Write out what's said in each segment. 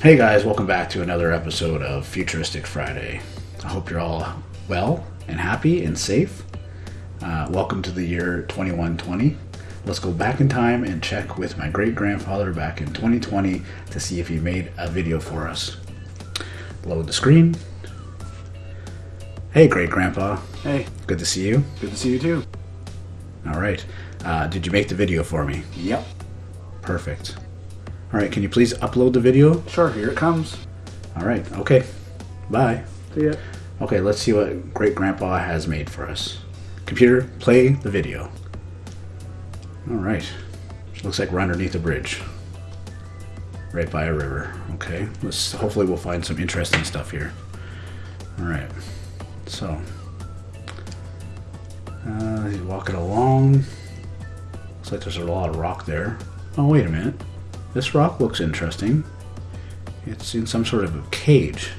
Hey guys, welcome back to another episode of Futuristic Friday. I hope you're all well and happy and safe. Uh, welcome to the year 2120. Let's go back in time and check with my great grandfather back in 2020 to see if he made a video for us. Load the screen. Hey, great grandpa. Hey, Good to see you. good to see you too. All right. Uh, did you make the video for me? Yep. Perfect. All right. Can you please upload the video? Sure, here it comes. All right. Okay. Bye. See ya. Okay, let's see what great grandpa has made for us. Computer, play the video. All right. Looks like we're underneath a bridge. Right by a river. Okay. Let's hopefully we'll find some interesting stuff here. All right. So, uh, he's walking along. Looks like there's a lot of rock there. Oh, wait a minute. This rock looks interesting. It's in some sort of a cage.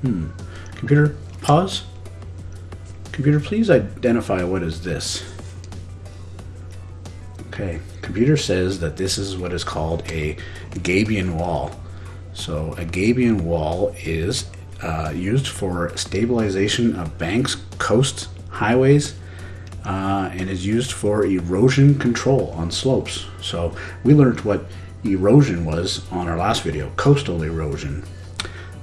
Hmm. Computer, pause. Computer, please identify what is this. Okay. Computer says that this is what is called a Gabion wall. So a Gabion wall is uh, used for stabilization of banks, coasts, highways, uh, and is used for erosion control on slopes. So we learned what erosion was on our last video, coastal erosion.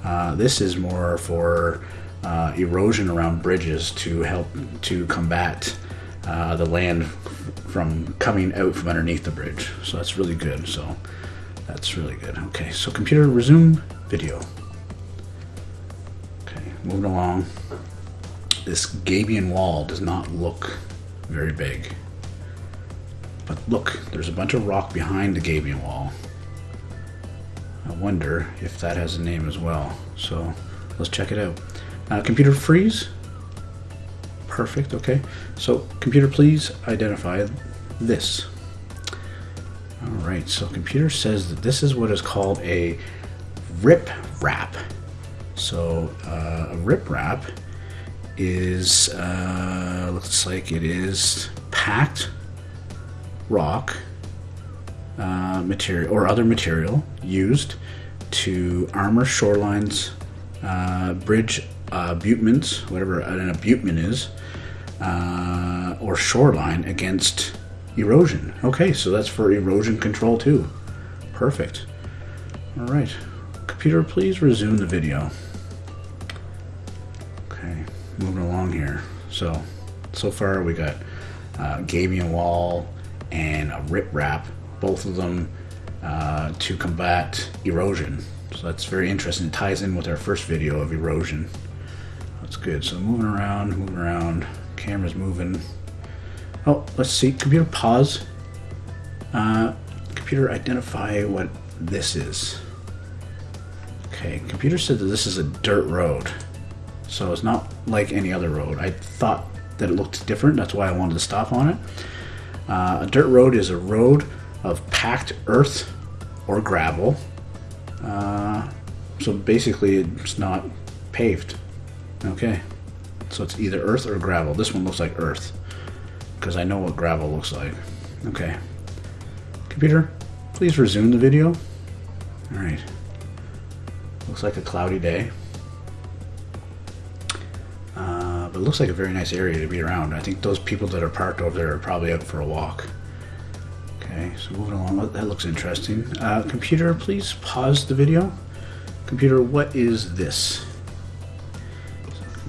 Uh, this is more for uh, erosion around bridges to help to combat uh, the land from coming out from underneath the bridge. So that's really good. So that's really good. Okay, so computer resume video. Okay, moving along. This Gabion wall does not look very big. But look, there's a bunch of rock behind the Gabion wall. I wonder if that has a name as well. So let's check it out. Uh, computer freeze. Perfect. Okay. So computer, please identify this. All right. So computer says that this is what is called a rip wrap. So uh, a riprap is uh, looks like it is packed rock uh, material or other material used to armor shorelines, uh, bridge abutments, whatever an abutment is, uh, or shoreline against erosion. Okay, so that's for erosion control too. Perfect. All right, computer, please resume the video. Okay, moving along here. So, so far we got uh, Gabion wall and a riprap, both of them uh, to combat erosion. So that's very interesting. It ties in with our first video of erosion. That's good. So moving around, moving around, camera's moving. Oh, let's see. Computer pause. Uh, computer identify what this is. Okay, computer said that this is a dirt road. So it's not like any other road. I thought that it looked different. That's why I wanted to stop on it. Uh, a dirt road is a road of packed earth or gravel. Uh, so basically, it's not paved. Okay. So it's either earth or gravel. This one looks like earth because I know what gravel looks like. Okay. Computer, please resume the video. All right. Looks like a cloudy day. But it looks like a very nice area to be around. I think those people that are parked over there are probably out for a walk. Okay, so moving along. Oh, That looks interesting. Uh, computer, please pause the video. Computer, what is this?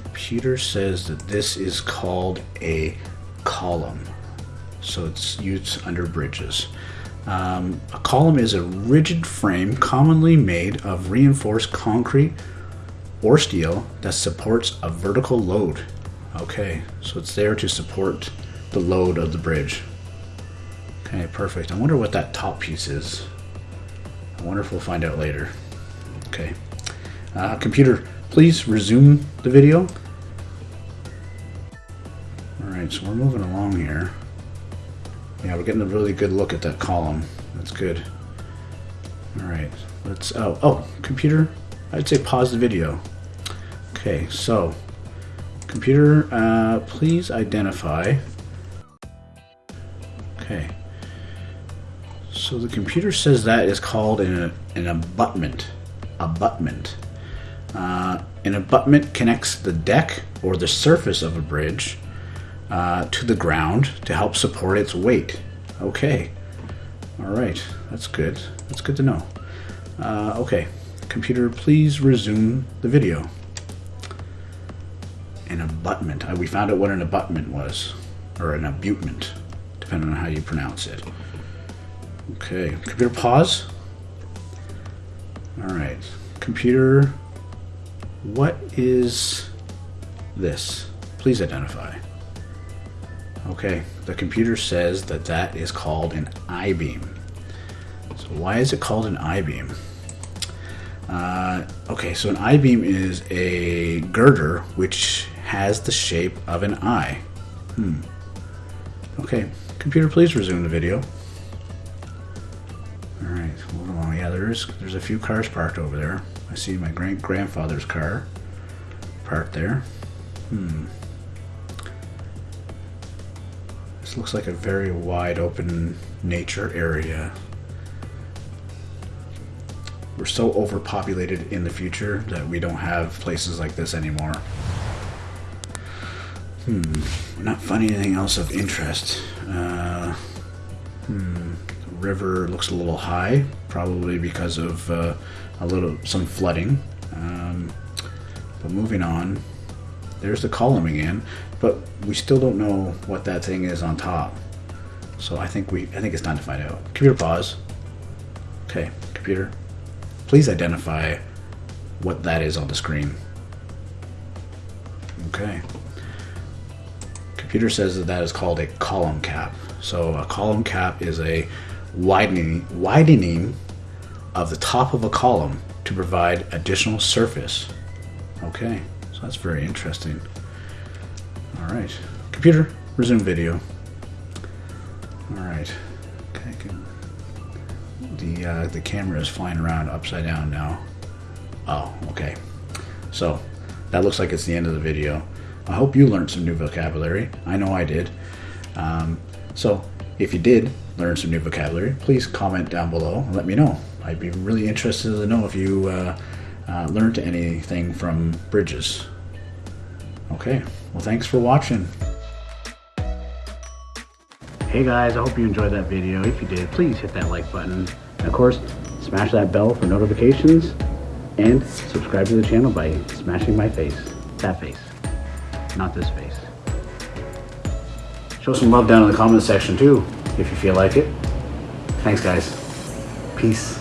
Computer says that this is called a column. So it's used under bridges. Um, a column is a rigid frame commonly made of reinforced concrete or steel that supports a vertical load. Okay, so it's there to support the load of the bridge. Okay, perfect. I wonder what that top piece is. I wonder if we'll find out later. Okay. Uh, computer, please resume the video. Alright, so we're moving along here. Yeah, we're getting a really good look at that column. That's good. Alright, let's. Oh, oh, computer, I'd say pause the video. Okay, so, computer, uh, please identify. Okay. So the computer says that is called an, an abutment. abutment. Uh, an abutment connects the deck or the surface of a bridge uh, to the ground to help support its weight. Okay. All right. That's good. That's good to know. Uh, okay. Computer, please resume the video. An abutment. We found out what an abutment was, or an abutment, depending on how you pronounce it. Okay. Computer, pause. All right. Computer, what is this? Please identify. Okay, the computer says that that is called an I-beam. So why is it called an I-beam? Uh, okay, so an I-beam is a girder which has the shape of an eye. Hmm. Okay, computer, please resume the video. All right, moving along. Yeah, there's there's a few cars parked over there. I see my great grandfather's car parked there. Hmm. This looks like a very wide open nature area. We're so overpopulated in the future that we don't have places like this anymore. Hmm. Not finding anything else of interest. Uh, hmm. The river looks a little high, probably because of uh, a little some flooding. Um, but moving on, there's the column again, but we still don't know what that thing is on top. So I think we I think it's time to find out. Computer pause. Okay, computer. Please identify what that is on the screen. Okay. Computer says that that is called a column cap. So a column cap is a widening widening of the top of a column to provide additional surface. Okay, so that's very interesting. All right, computer, resume video. All right, okay. The uh, the camera is flying around upside down now. Oh, okay. So that looks like it's the end of the video. I hope you learned some new vocabulary. I know I did. Um, so if you did learn some new vocabulary, please comment down below and let me know. I'd be really interested to know if you uh, uh, learned anything from bridges. Okay, well, thanks for watching. Hey guys, I hope you enjoyed that video. If you did, please hit that like button. And of course, smash that bell for notifications and subscribe to the channel by smashing my face. That face, not this face. Show some love down in the comment section too, if you feel like it. Thanks guys. Peace.